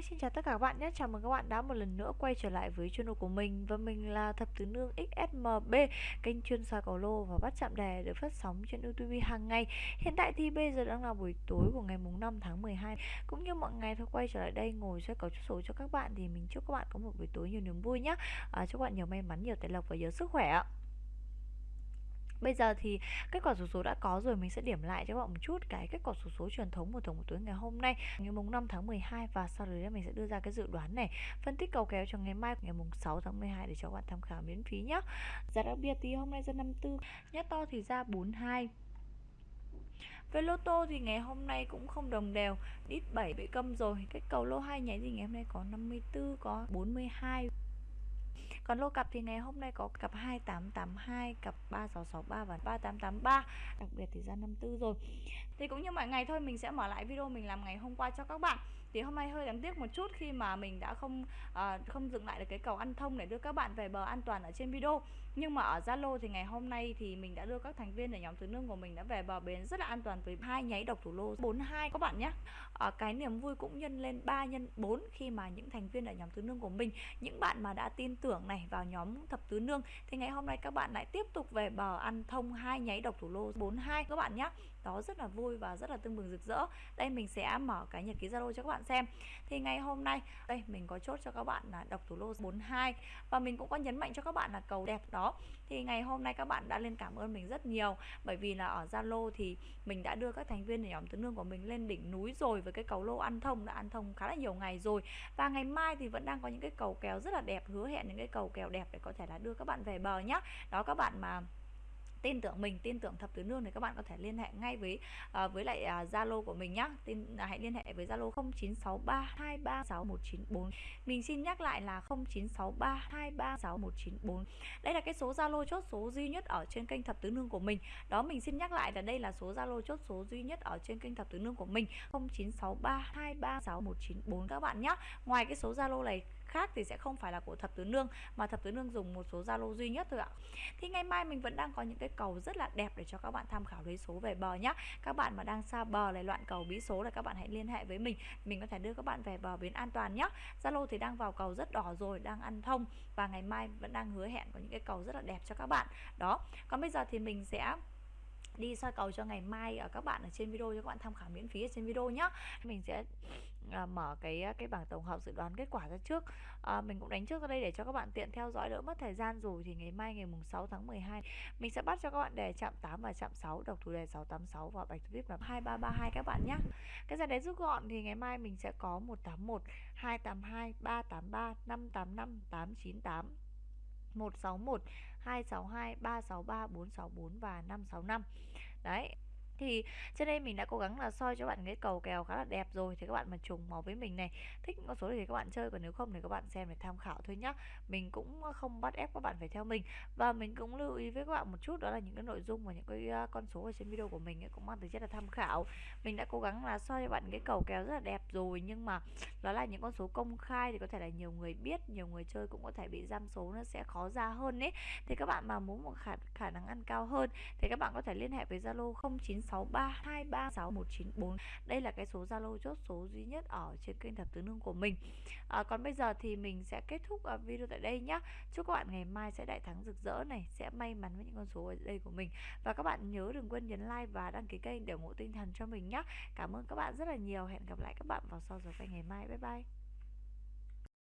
Hi, xin chào tất cả các bạn nhé. Chào mừng các bạn đã một lần nữa quay trở lại với channel của mình và mình là Thập Tứ Nương XSMB, kênh chuyên soi cầu lô và bắt chạm đề được phát sóng trên YouTube hàng ngày. Hiện tại thì bây giờ đang là buổi tối của ngày mùng 5 tháng 12. Cũng như mọi ngày thôi quay trở lại đây ngồi soi cầu chốt số cho các bạn thì mình chúc các bạn có một buổi tối nhiều niềm vui nhé. À, chúc các bạn nhiều may mắn, nhiều tài lộc và nhiều sức khỏe ạ. Bây giờ thì kết quả số số đã có rồi, Mình sẽ điểm lại cho các bạn một chút cái kết quả số số truyền thống của tổng một tối ngày hôm nay. Ngày mùng 5 tháng 12 Và sau đấy mình sẽ đưa ra cái dự đoán này, Phân tích cầu kéo cho ngày mai, ngày mùng 6 tháng 12 Để cho các bạn tham khảo miễn phí nhé Giá đặc biệt thì hôm nay ra 54 Nhất to thì ra 42 về lô tô thì ngày hôm nay cũng không đồng đều Ít 7 bị câm rồi, Cái cầu lô 2 nháy thì ngày hôm nay có 54 Có 42 còn lô cặp thì ngày hôm nay có cặp 2882, cặp 3663 và 3883 Đặc biệt thì ra 54 rồi. Thì cũng như mọi ngày thôi mình sẽ mở lại video mình làm ngày hôm qua cho các bạn thì hôm nay hơi đáng tiếc một chút khi mà mình đã không à, không dừng lại được cái cầu ăn thông để đưa các bạn về bờ an toàn ở trên video. Nhưng mà ở Zalo thì ngày hôm nay thì mình đã đưa các thành viên ở nhóm tứ nương của mình đã về bờ bến rất là an toàn với hai nháy độc thủ lô 42 các bạn nhé. À, cái niềm vui cũng nhân lên 3 nhân 4 khi mà những thành viên ở nhóm tứ nương của mình những bạn mà đã tin tưởng này vào nhóm thập tứ nương. Thì ngày hôm nay các bạn lại tiếp tục về bờ ăn thông hai nháy độc thủ lô 42 các bạn nhé. Đó rất là vui và rất là tương bừng rực rỡ. Đây mình sẽ mở cái nhật ký Zalo cho các bạn xem. Thì ngày hôm nay, đây, mình có chốt cho các bạn là độc thủ lô 42 và mình cũng có nhấn mạnh cho các bạn là cầu đẹp đó. Thì ngày hôm nay các bạn đã lên cảm ơn mình rất nhiều. Bởi vì là ở Zalo thì mình đã đưa các thành viên nhóm tứ nương của mình lên đỉnh núi rồi với cái cầu lô ăn thông đã ăn thông khá là nhiều ngày rồi. Và ngày mai thì vẫn đang có những cái cầu kèo rất là đẹp, hứa hẹn những cái cầu kèo đẹp để có thể là đưa các bạn về bờ nhá. Đó các bạn mà tin tưởng mình tin tưởng thập tứ nương thì các bạn có thể liên hệ ngay với uh, với lại à, zalo uh, của mình nhá. Tin uh, hãy liên hệ với zalo 0963236194 mình xin nhắc lại là 0963236194 đây là cái số zalo chốt số duy nhất ở trên kênh thập tứ nương của mình. Đó mình xin nhắc lại là đây là số zalo chốt số duy nhất ở trên kênh thập tứ nương của mình 0963236194 các bạn nhé ngoài cái số zalo này khác thì sẽ không phải là của thập tứ nương, mà thập tứ nương dùng một số zalo duy nhất thôi ạ. Thì ngày mai mình vẫn đang có những cái cầu rất là đẹp để cho các bạn tham khảo lấy số về bờ nhá. Các bạn mà đang xa bờ này loạn cầu bí số là các bạn hãy liên hệ với mình. Mình có thể đưa các bạn về bờ bến an toàn nhá. Zalo thì đang vào cầu rất đỏ rồi, đang ăn thông. Và ngày mai vẫn đang hứa hẹn có những cái cầu rất là đẹp cho các bạn. Đó. Còn bây giờ thì mình sẽ đi soi cầu cho ngày mai ở các bạn ở trên video cho các bạn tham khảo miễn phí ở trên video nhá. Mình sẽ à, mở cái à, cái bảng tổng hợp dự đoán kết quả ra trước. À, mình cũng đánh trước ra đây để cho các bạn tiện theo dõi đỡ mất thời gian. Rồi thì ngày mai ngày mùng 6 tháng 12 mình sẽ bắt cho các bạn đề chạm 8 và chạm 6 độc thủ đề 686 và bạch vip là 2332 các bạn nhé. Cái giải đấy rút gọn thì ngày mai mình sẽ có 181 282 383 585 898 161 262 363 464 và 565 đấy thì trên đây mình đã cố gắng là soi cho bạn cái cầu kèo khá là đẹp rồi thì các bạn mà trùng màu với mình này thích con số thì các bạn chơi còn nếu không thì các bạn xem để tham khảo thôi nhá. Mình cũng không bắt ép các bạn phải theo mình. Và mình cũng lưu ý với các bạn một chút đó là những cái nội dung và những cái con số ở trên video của mình cũng mang tính chất là tham khảo. Mình đã cố gắng là soi cho bạn cái cầu kèo rất là đẹp rồi nhưng mà đó là những con số công khai thì có thể là nhiều người biết nhiều người chơi cũng có thể bị giam số nó sẽ khó ra hơn ấy. Thì các bạn mà muốn một khả, khả năng ăn cao hơn thì các bạn có thể liên hệ với Zalo 09 0632361194 đây là cái số Zalo chốt số duy nhất ở trên kênh thập tứ nương của mình. À, còn bây giờ thì mình sẽ kết thúc à, video tại đây nhá. Chúc các bạn ngày mai sẽ đại thắng rực rỡ này sẽ may mắn với những con số ở đây của mình. Và các bạn nhớ đừng quên nhấn like và đăng ký kênh để ủng hộ tinh thần cho mình nhé cảm ơn các bạn rất là nhiều. Hẹn gặp lại các bạn vào sau giờ quay ngày mai. Bye bye.